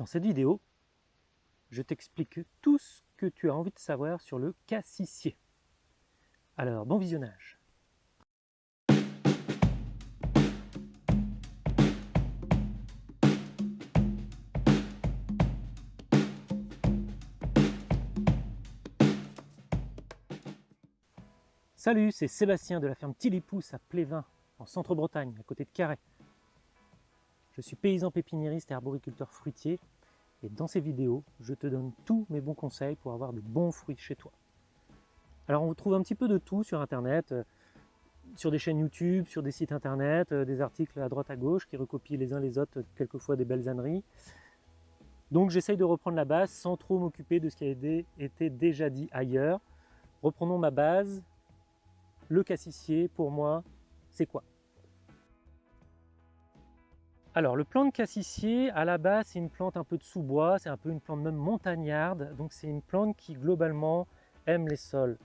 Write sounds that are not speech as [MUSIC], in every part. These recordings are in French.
Dans cette vidéo, je t'explique tout ce que tu as envie de savoir sur le cassissier. Alors, bon visionnage Salut, c'est Sébastien de la ferme Tilipousse à Plévin, en centre-Bretagne, à côté de Carhaix. Je suis paysan pépiniériste et arboriculteur fruitier et dans ces vidéos, je te donne tous mes bons conseils pour avoir de bons fruits chez toi. Alors on trouve un petit peu de tout sur internet, euh, sur des chaînes YouTube, sur des sites internet, euh, des articles à droite à gauche qui recopient les uns les autres quelquefois des belles âneries. Donc j'essaye de reprendre la base sans trop m'occuper de ce qui a été déjà dit ailleurs. Reprenons ma base. Le cassissier, pour moi, c'est quoi? Alors le plant de cassissier, à la base, c'est une plante un peu de sous-bois, c'est un peu une plante même montagnarde, donc c'est une plante qui globalement aime les sols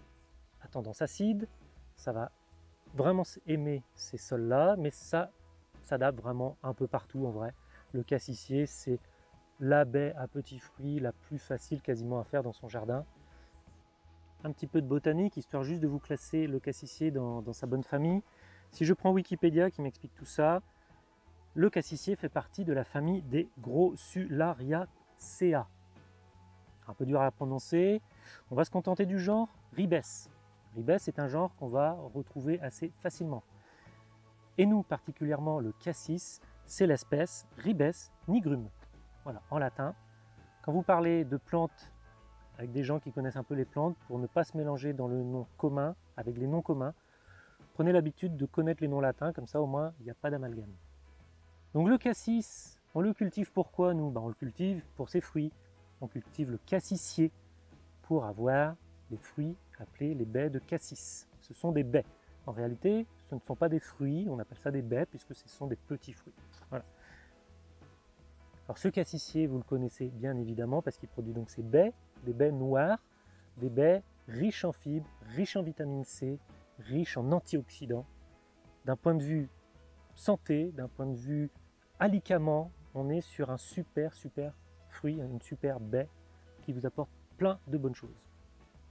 à tendance acide, ça va vraiment aimer ces sols-là, mais ça s'adapte vraiment un peu partout en vrai. Le cassissier, c'est la baie à petits fruits la plus facile quasiment à faire dans son jardin. Un petit peu de botanique, histoire juste de vous classer le cassissier dans, dans sa bonne famille. Si je prends Wikipédia qui m'explique tout ça, le cassissier fait partie de la famille des Grossulariaceae. Un peu dur à prononcer. On va se contenter du genre Ribes. Ribes est un genre qu'on va retrouver assez facilement. Et nous, particulièrement le cassis, c'est l'espèce Ribes nigrum. Voilà, en latin. Quand vous parlez de plantes avec des gens qui connaissent un peu les plantes, pour ne pas se mélanger dans le nom commun avec les noms communs, prenez l'habitude de connaître les noms latins, comme ça au moins il n'y a pas d'amalgame. Donc le cassis, on le cultive pourquoi nous? Ben, On le cultive pour ses fruits. On cultive le cassissier pour avoir les fruits appelés les baies de cassis. Ce sont des baies. En réalité, ce ne sont pas des fruits, on appelle ça des baies puisque ce sont des petits fruits. Voilà. Alors ce cassissier, vous le connaissez bien évidemment parce qu'il produit donc ces baies, des baies noires, des baies riches en fibres, riches en vitamine C, riches en antioxydants. D'un point de vue santé, d'un point de vue on est sur un super, super fruit, une super baie qui vous apporte plein de bonnes choses.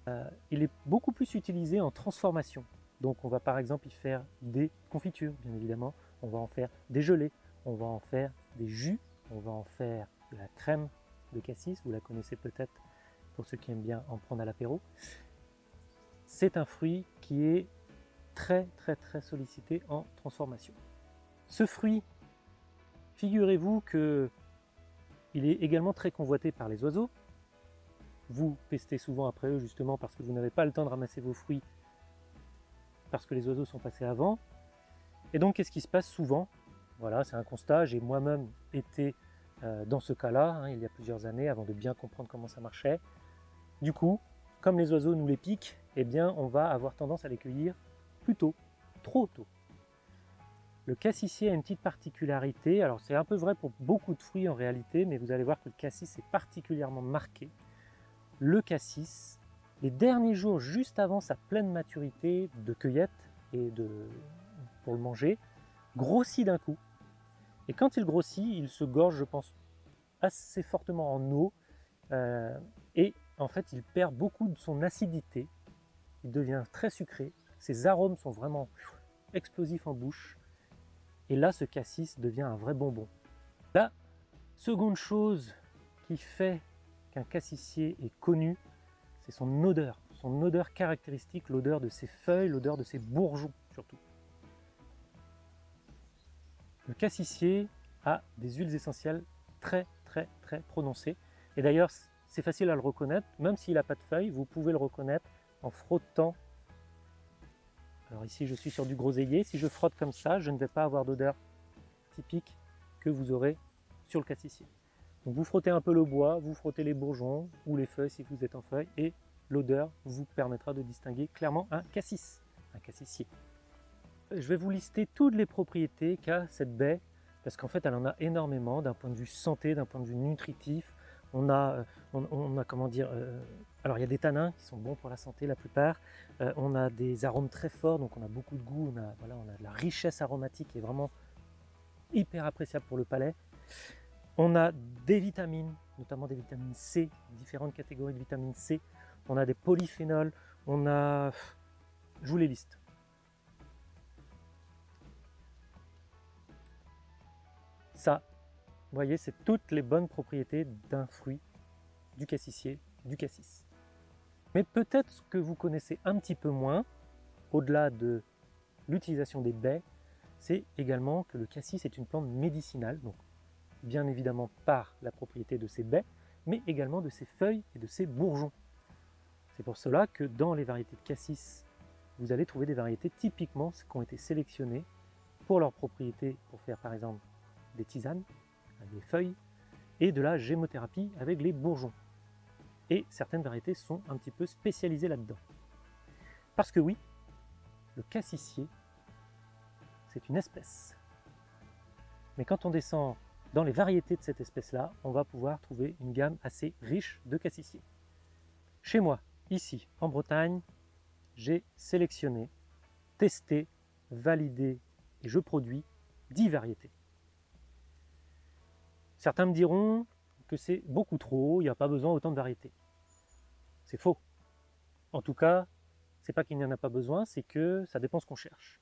Euh, il est beaucoup plus utilisé en transformation. Donc on va par exemple y faire des confitures, bien évidemment. On va en faire des gelées, on va en faire des jus, on va en faire de la crème de cassis, vous la connaissez peut-être pour ceux qui aiment bien en prendre à l'apéro. C'est un fruit qui est très très très sollicité en transformation. Ce fruit Figurez-vous que il est également très convoité par les oiseaux. Vous pestez souvent après eux justement parce que vous n'avez pas le temps de ramasser vos fruits parce que les oiseaux sont passés avant. Et donc qu'est-ce qui se passe souvent? Voilà, c'est un constat, j'ai moi-même été euh, dans ce cas-là hein, il y a plusieurs années avant de bien comprendre comment ça marchait. Du coup, comme les oiseaux nous les piquent, eh bien on va avoir tendance à les cueillir plus tôt, trop tôt. Le cassissier a une petite particularité, alors c'est un peu vrai pour beaucoup de fruits en réalité, mais vous allez voir que le cassis est particulièrement marqué. Le cassis, les derniers jours juste avant sa pleine maturité de cueillette et pour le manger, grossit d'un coup. Et quand il grossit, il se gorge, je pense, assez fortement en eau, euh, et en fait il perd beaucoup de son acidité, il devient très sucré, ses arômes sont vraiment explosifs en bouche, et là, ce cassis devient un vrai bonbon. La seconde chose qui fait qu'un cassissier est connu, c'est son odeur. Son odeur caractéristique, l'odeur de ses feuilles, l'odeur de ses bourgeons surtout. Le cassissier a des huiles essentielles très très très prononcées. Et d'ailleurs, c'est facile à le reconnaître, même s'il n'a pas de feuilles, vous pouvez le reconnaître en frottant alors ici, je suis sur du groseillier. Si je frotte comme ça, je ne vais pas avoir d'odeur typique que vous aurez sur le cassissier. Donc vous frottez un peu le bois, vous frottez les bourgeons ou les feuilles si vous êtes en feuilles et l'odeur vous permettra de distinguer clairement un cassis, un cassissier. Je vais vous lister toutes les propriétés qu'a cette baie parce qu'en fait elle en a énormément d'un point de vue santé, d'un point de vue nutritif, on a, euh, on, a comment dire, euh, alors il y a des tanins qui sont bons pour la santé la plupart, euh, on a des arômes très forts, donc on a beaucoup de goût, on a, voilà, on a de la richesse aromatique qui est vraiment hyper appréciable pour le palais. On a des vitamines, notamment des vitamines C, différentes catégories de vitamines C. On a des polyphénols, on a... Je vous les liste. Ça, vous voyez, c'est toutes les bonnes propriétés d'un fruit, du cassissier, du cassis. Mais peut-être que vous connaissez un petit peu moins, au-delà de l'utilisation des baies, c'est également que le cassis est une plante médicinale, donc bien évidemment par la propriété de ses baies, mais également de ses feuilles et de ses bourgeons. C'est pour cela que dans les variétés de cassis, vous allez trouver des variétés typiquement qui ont été sélectionnées pour leurs propriétés, pour faire par exemple des tisanes, avec les feuilles, et de la gémothérapie avec les bourgeons. Et certaines variétés sont un petit peu spécialisées là-dedans. Parce que oui, le cassissier, c'est une espèce. Mais quand on descend dans les variétés de cette espèce-là, on va pouvoir trouver une gamme assez riche de cassissiers. Chez moi, ici, en Bretagne, j'ai sélectionné, testé, validé et je produis 10 variétés. Certains me diront que c'est beaucoup trop, il n'y a pas besoin autant de variétés. C'est faux. En tout cas, c'est pas qu'il n'y en a pas besoin, c'est que ça dépend ce qu'on cherche.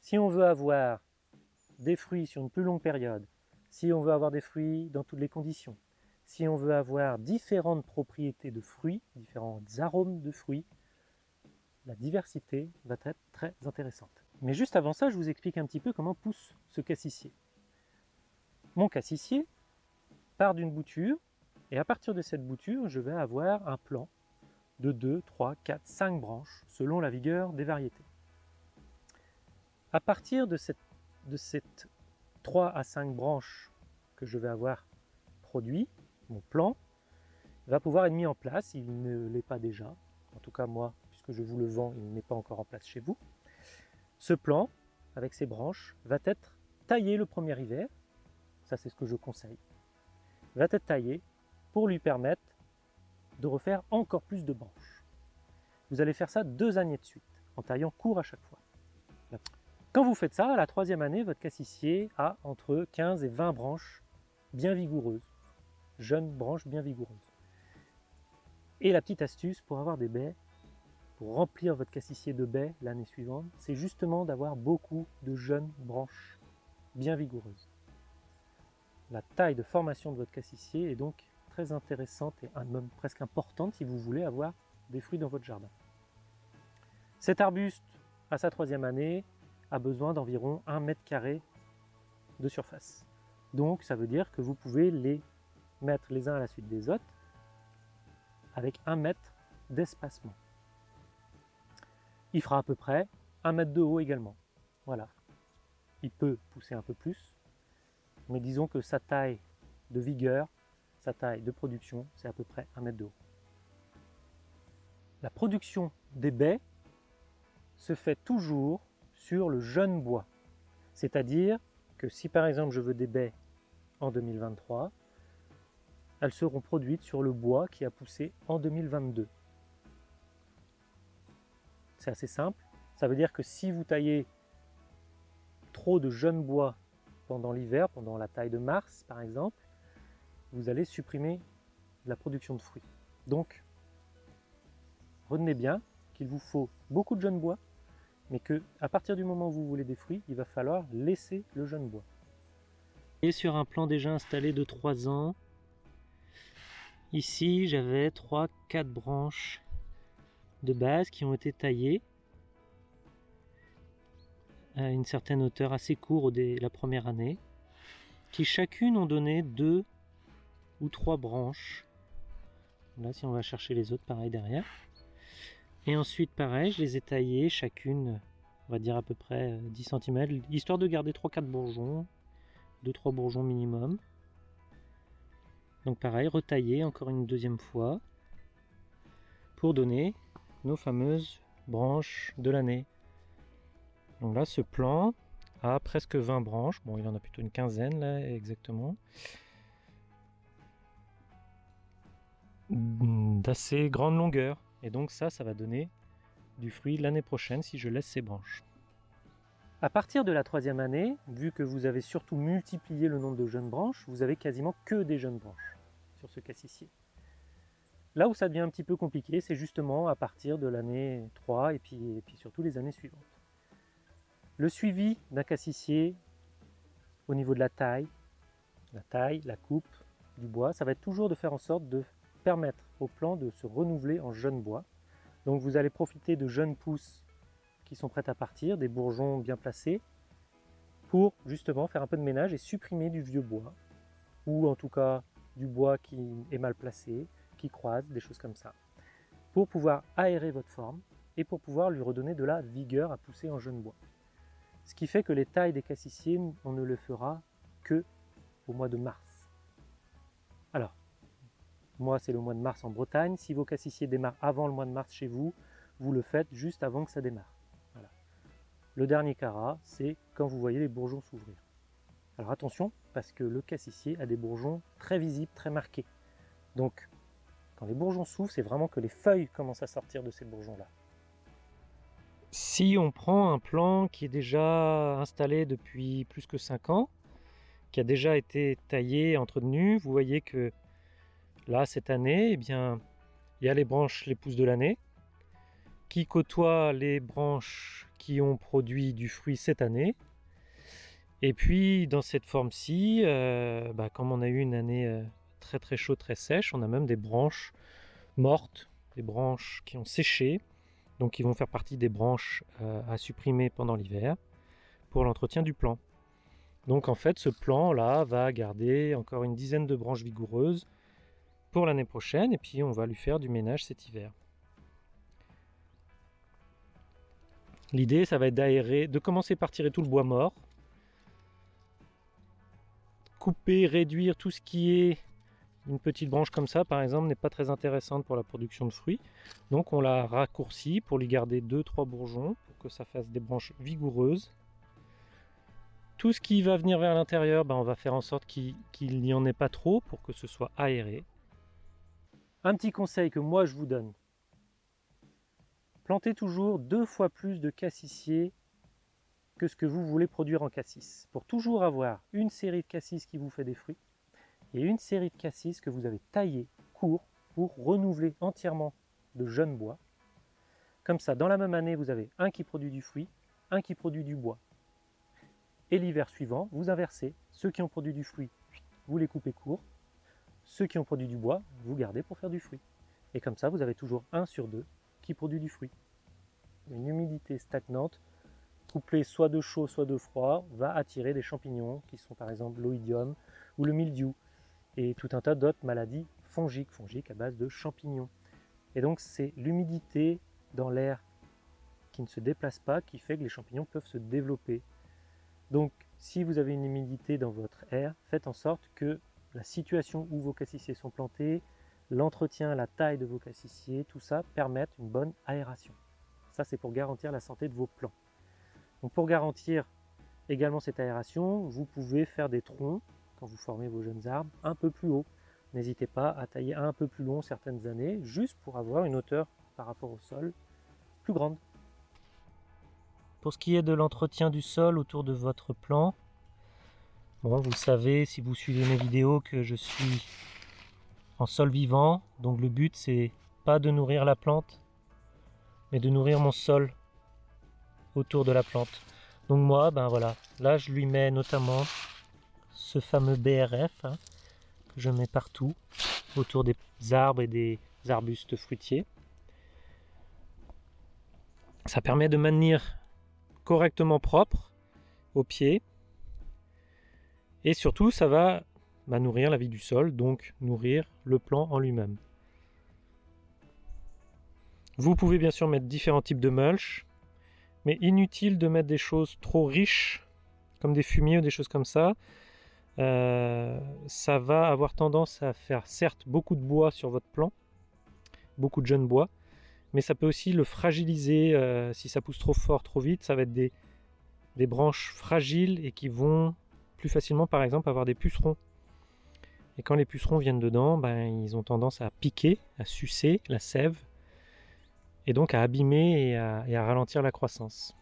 Si on veut avoir des fruits sur une plus longue période, si on veut avoir des fruits dans toutes les conditions, si on veut avoir différentes propriétés de fruits, différents arômes de fruits, la diversité va être très intéressante. Mais juste avant ça, je vous explique un petit peu comment pousse ce cassissier. Mon cassissier part d'une bouture, et à partir de cette bouture, je vais avoir un plan de 2, 3, 4, 5 branches, selon la vigueur des variétés. À partir de cette, de cette 3 à 5 branches que je vais avoir produit, mon plan, va pouvoir être mis en place. Il ne l'est pas déjà. En tout cas, moi, puisque je vous le vends, il n'est pas encore en place chez vous. Ce plan, avec ses branches, va être taillé le premier hiver. Ça, c'est ce que je conseille. Va être taillé pour lui permettre de refaire encore plus de branches. Vous allez faire ça deux années de suite, en taillant court à chaque fois. Quand vous faites ça, à la troisième année, votre cassissier a entre 15 et 20 branches bien vigoureuses, jeunes branches bien vigoureuses. Et la petite astuce pour avoir des baies, pour remplir votre cassissier de baies l'année suivante, c'est justement d'avoir beaucoup de jeunes branches bien vigoureuses. La taille de formation de votre cassissier est donc très intéressante et même presque importante si vous voulez avoir des fruits dans votre jardin. Cet arbuste, à sa troisième année, a besoin d'environ 1 mètre carré de surface. Donc ça veut dire que vous pouvez les mettre les uns à la suite des autres avec 1 mètre d'espacement. Il fera à peu près 1 mètre de haut également. Voilà. Il peut pousser un peu plus, mais disons que sa taille de vigueur, sa taille de production, c'est à peu près 1 mètre de haut. La production des baies se fait toujours sur le jeune bois. C'est-à-dire que si par exemple je veux des baies en 2023, elles seront produites sur le bois qui a poussé en 2022. C'est assez simple. Ça veut dire que si vous taillez trop de jeunes bois pendant l'hiver, pendant la taille de mars par exemple, vous allez supprimer la production de fruits. Donc, retenez bien qu'il vous faut beaucoup de jeunes bois mais que à partir du moment où vous voulez des fruits, il va falloir laisser le jeune bois. Et sur un plan déjà installé de 3 ans, ici j'avais 3-4 branches de base qui ont été taillées une certaine hauteur assez courte la première année, qui chacune ont donné 2 ou 3 branches. Là si on va chercher les autres, pareil derrière. Et ensuite, pareil, je les ai taillées chacune, on va dire à peu près 10 euh, cm, histoire de garder 3-4 bourgeons, 2-3 bourgeons minimum. Donc pareil, retailler encore une deuxième fois pour donner nos fameuses branches de l'année. Donc là, ce plan a presque 20 branches. Bon, il en a plutôt une quinzaine là, exactement. D'assez grande longueur. Et donc ça, ça va donner du fruit l'année prochaine si je laisse ces branches. À partir de la troisième année, vu que vous avez surtout multiplié le nombre de jeunes branches, vous avez quasiment que des jeunes branches sur ce cassissier. Là où ça devient un petit peu compliqué, c'est justement à partir de l'année 3 et puis, et puis surtout les années suivantes. Le suivi d'un cassissier au niveau de la taille, la taille, la coupe du bois, ça va être toujours de faire en sorte de permettre au plant de se renouveler en jeune bois. Donc vous allez profiter de jeunes pousses qui sont prêtes à partir, des bourgeons bien placés, pour justement faire un peu de ménage et supprimer du vieux bois, ou en tout cas du bois qui est mal placé, qui croise, des choses comme ça, pour pouvoir aérer votre forme et pour pouvoir lui redonner de la vigueur à pousser en jeune bois. Ce qui fait que les tailles des cassissiers, on ne le fera que au mois de mars. Alors, moi c'est le mois de mars en Bretagne, si vos cassissiers démarrent avant le mois de mars chez vous, vous le faites juste avant que ça démarre. Le dernier carat, c'est quand vous voyez les bourgeons s'ouvrir. Alors attention, parce que le cassissier a des bourgeons très visibles, très marqués. Donc, quand les bourgeons s'ouvrent, c'est vraiment que les feuilles commencent à sortir de ces bourgeons-là. Si on prend un plant qui est déjà installé depuis plus que 5 ans, qui a déjà été taillé, entretenu, vous voyez que là, cette année, eh bien, il y a les branches, les pousses de l'année, qui côtoient les branches qui ont produit du fruit cette année, et puis dans cette forme-ci, euh, bah, comme on a eu une année euh, très très chaude, très sèche, on a même des branches mortes, des branches qui ont séché, donc qui vont faire partie des branches euh, à supprimer pendant l'hiver pour l'entretien du plant. Donc en fait ce plan là va garder encore une dizaine de branches vigoureuses pour l'année prochaine et puis on va lui faire du ménage cet hiver. L'idée ça va être d'aérer, de commencer par tirer tout le bois mort couper, réduire tout ce qui est une petite branche comme ça par exemple n'est pas très intéressante pour la production de fruits. Donc on la raccourcit pour lui garder 2-3 bourgeons pour que ça fasse des branches vigoureuses. Tout ce qui va venir vers l'intérieur ben on va faire en sorte qu'il n'y en ait pas trop pour que ce soit aéré. Un petit conseil que moi je vous donne. Plantez toujours deux fois plus de cassissiers que ce que vous voulez produire en cassis. Pour toujours avoir une série de cassis qui vous fait des fruits et une série de cassis que vous avez taillé court pour renouveler entièrement de jeunes bois. Comme ça, dans la même année, vous avez un qui produit du fruit, un qui produit du bois. Et l'hiver suivant, vous inversez. Ceux qui ont produit du fruit, vous les coupez court. Ceux qui ont produit du bois, vous gardez pour faire du fruit. Et comme ça, vous avez toujours un sur deux qui produit du fruit. Une humidité stagnante couplé soit de chaud, soit de froid, va attirer des champignons qui sont par exemple l'oïdium ou le mildiou et tout un tas d'autres maladies fongiques, fongiques à base de champignons. Et donc c'est l'humidité dans l'air qui ne se déplace pas qui fait que les champignons peuvent se développer. Donc si vous avez une humidité dans votre air, faites en sorte que la situation où vos cassissiers sont plantés, l'entretien, la taille de vos cassissiers, tout ça permette une bonne aération. Ça c'est pour garantir la santé de vos plants. Donc pour garantir également cette aération, vous pouvez faire des troncs, vous formez vos jeunes arbres, un peu plus haut. N'hésitez pas à tailler un peu plus long certaines années, juste pour avoir une hauteur par rapport au sol plus grande. Pour ce qui est de l'entretien du sol autour de votre plant, bon, vous savez si vous suivez mes vidéos que je suis en sol vivant, donc le but c'est pas de nourrir la plante, mais de nourrir mon sol autour de la plante. Donc moi, ben voilà, là je lui mets notamment ce fameux BRF hein, que je mets partout autour des arbres et des arbustes fruitiers. Ça permet de maintenir correctement propre au pied et surtout ça va ben, nourrir la vie du sol, donc nourrir le plant en lui-même. Vous pouvez bien sûr mettre différents types de mulch, mais inutile de mettre des choses trop riches, comme des fumiers ou des choses comme ça. Euh, ça va avoir tendance à faire certes beaucoup de bois sur votre plant, beaucoup de jeunes bois, mais ça peut aussi le fragiliser euh, si ça pousse trop fort, trop vite. Ça va être des, des branches fragiles et qui vont plus facilement par exemple avoir des pucerons. Et quand les pucerons viennent dedans, ben, ils ont tendance à piquer, à sucer la sève et donc à abîmer et à, ralentir la croissance.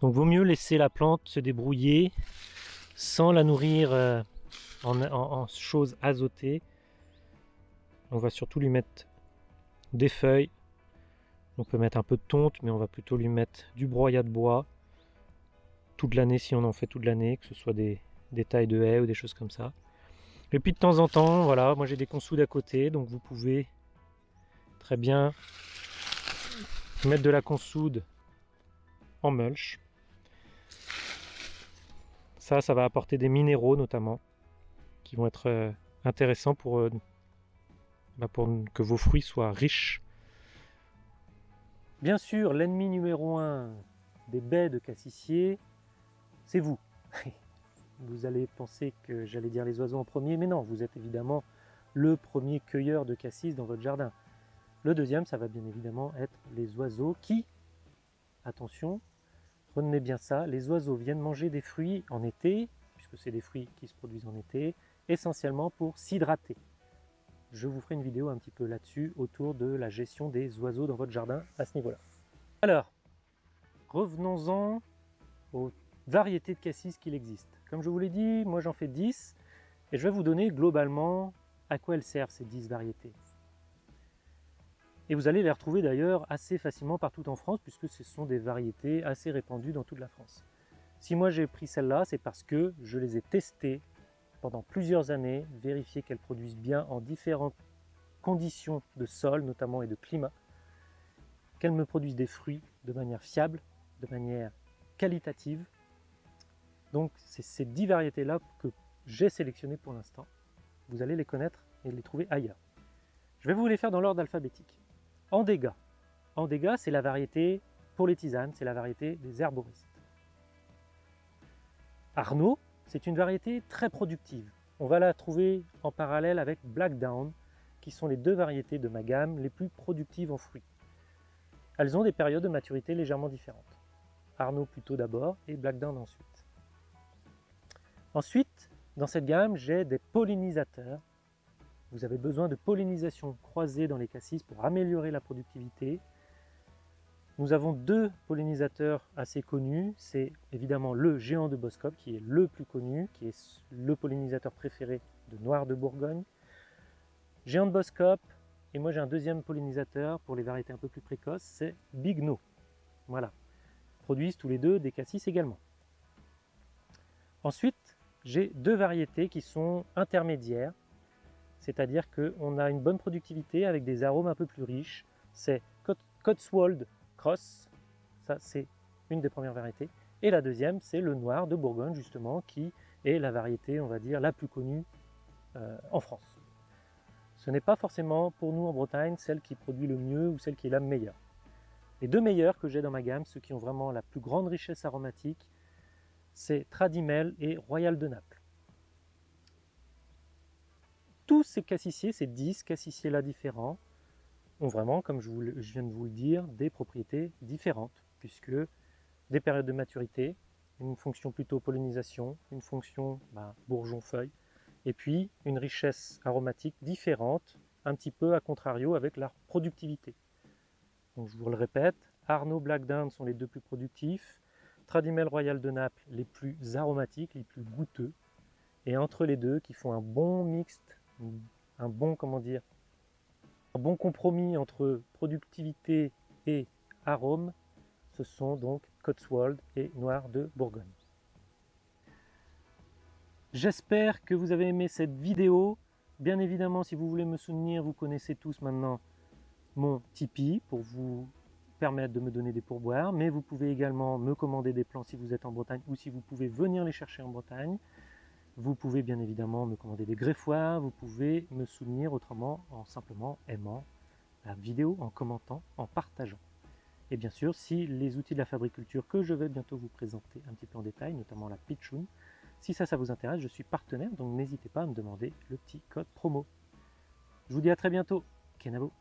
Donc vaut mieux laisser la plante se débrouiller sans la nourrir euh, en, choses azotées. On va surtout lui mettre des feuilles. On peut mettre un peu de tonte, mais on va plutôt lui mettre du broyat de bois toute l'année si on en fait toute l'année, que ce soit des, des tailles de haies ou des choses comme ça. Et puis de temps en temps, voilà, moi j'ai des consoudes à côté, donc vous pouvez très bien mettre de la consoude en mulch. Ça, ça va apporter des minéraux notamment, qui vont être euh, intéressants pour, euh, bah, pour que vos fruits soient riches. Bien sûr, l'ennemi numéro un des baies de cassissier, c'est vous. [LAUGHS] vous allez penser que j'allais dire les oiseaux en premier, mais non, vous êtes évidemment le premier cueilleur de cassis dans votre jardin. Le deuxième, ça va bien évidemment être les oiseaux qui, attention, retenez bien ça, les oiseaux viennent manger des fruits en été, puisque c'est des fruits qui se produisent en été, essentiellement pour s'hydrater. Je vous ferai une vidéo un petit peu là-dessus, autour de la gestion des oiseaux dans votre jardin à ce niveau-là. Alors, revenons-en aux variétés de cassis qu'il existe. Comme je vous l'ai dit, moi j'en fais 10, et je vais vous donner globalement à quoi elles servent ces 10 variétés. Et vous allez les retrouver d'ailleurs assez facilement partout en France, puisque ce sont des variétés assez répandues dans toute la France. Si moi j'ai pris celle-là, c'est parce que je les ai testées pendant plusieurs années, vérifier qu'elles produisent bien en différentes conditions de sol, notamment et de climat, qu'elles me produisent des fruits de manière fiable, de manière qualitative, donc c'est ces 10 variétés-là que j'ai sélectionnées pour l'instant. Vous allez les connaître et les trouver ailleurs. Je vais vous les faire dans l'ordre alphabétique. Andega. Andega, c'est la variété pour les tisanes, c'est la variété des herboristes. Arnaud, c'est une variété très productive. On va la trouver en parallèle avec Blackdown, qui sont les deux variétés de ma gamme les plus productives en fruits. Elles ont des périodes de maturité légèrement différentes. Arnaud plutôt d'abord et Blackdown ensuite. Ensuite, dans cette gamme, j'ai des pollinisateurs. Vous avez besoin de pollinisation croisée dans les cassis pour améliorer la productivité. Nous avons deux pollinisateurs assez connus. C'est évidemment le géant de Boscop, qui est le plus connu, qui est le pollinisateur préféré de Noir de Bourgogne. Géant de Boscop, et moi j'ai un deuxième pollinisateur pour les variétés un peu plus précoces, c'est Big No. Voilà. produisent tous les deux des cassis également. Ensuite, j'ai deux variétés qui sont intermédiaires, c'est-à-dire qu'on a une bonne productivité avec des arômes un peu plus riches. C'est Cotswold Cross, ça c'est une des premières variétés. Et la deuxième, c'est le noir de Bourgogne, justement, qui est la variété, on va dire, la plus connue euh, en France. Ce n'est pas forcément, pour nous en Bretagne, celle qui produit le mieux ou celle qui est la meilleure. Les deux meilleures que j'ai dans ma gamme, ceux qui ont vraiment la plus grande richesse aromatique, c'est Tradimel et Royal de Naples. Tous ces cassissiers, ces 10 cassissiers-là différents, ont vraiment, comme je, viens de vous le dire, des propriétés différentes, puisque des périodes de maturité, une fonction plutôt pollinisation, une fonction bah, bourgeon-feuille, et puis une richesse aromatique différente, un petit peu à contrario avec leur productivité. Donc je vous le répète, Arnaud Black sont les deux plus productifs, Tradimel Royal de Naples les plus aromatiques, les plus goûteux, et entre les deux qui font un bon mixte, un bon comment dire, un bon compromis entre productivité et arôme, ce sont donc Cotswold et Noir de Bourgogne. J'espère que vous avez aimé cette vidéo. Bien évidemment, si vous voulez me soutenir, vous connaissez tous maintenant mon Tipeee pour vous permettre de me donner des pourboires, mais vous pouvez également me commander des plants si vous êtes en Bretagne ou si vous pouvez venir les chercher en Bretagne. Vous pouvez bien évidemment me commander des greffoirs, vous pouvez me soutenir autrement en simplement aimant la vidéo, en commentant, en partageant. Et bien sûr, si les outils de la fabriculture que je vais bientôt vous présenter un petit peu en détail, notamment la Pitchoun, si ça, ça vous intéresse, je suis partenaire, donc n'hésitez pas à me demander le petit code promo. Je vous dis à très bientôt. Kenavo